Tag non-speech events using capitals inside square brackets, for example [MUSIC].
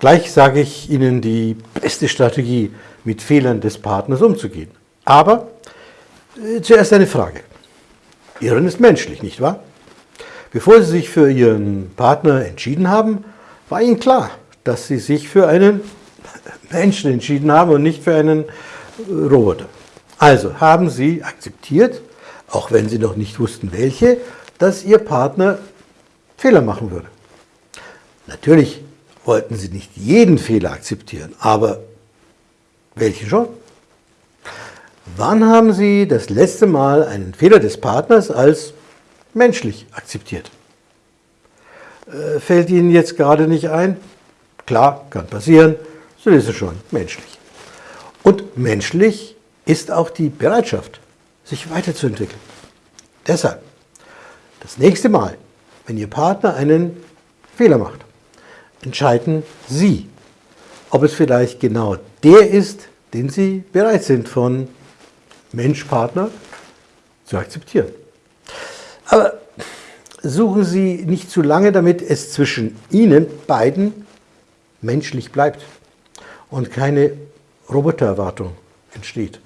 Gleich sage ich Ihnen die beste Strategie, mit Fehlern des Partners umzugehen. Aber äh, zuerst eine Frage. Irren ist menschlich, nicht wahr? Bevor Sie sich für Ihren Partner entschieden haben, war Ihnen klar, dass Sie sich für einen [LAUGHS] Menschen entschieden haben und nicht für einen äh, Roboter. Also haben Sie akzeptiert, auch wenn Sie noch nicht wussten, welche, dass Ihr Partner Fehler machen würde. Natürlich wollten Sie nicht jeden Fehler akzeptieren, aber welchen schon? Wann haben Sie das letzte Mal einen Fehler des Partners als menschlich akzeptiert? Äh, fällt Ihnen jetzt gerade nicht ein? Klar, kann passieren, so ist es schon menschlich. Und menschlich ist auch die Bereitschaft, sich weiterzuentwickeln. Deshalb, das nächste Mal, wenn Ihr Partner einen Fehler macht, entscheiden Sie, ob es vielleicht genau der ist, den Sie bereit sind von Mensch-Partner zu akzeptieren. Aber suchen Sie nicht zu lange, damit es zwischen Ihnen beiden menschlich bleibt und keine Robotererwartung entsteht.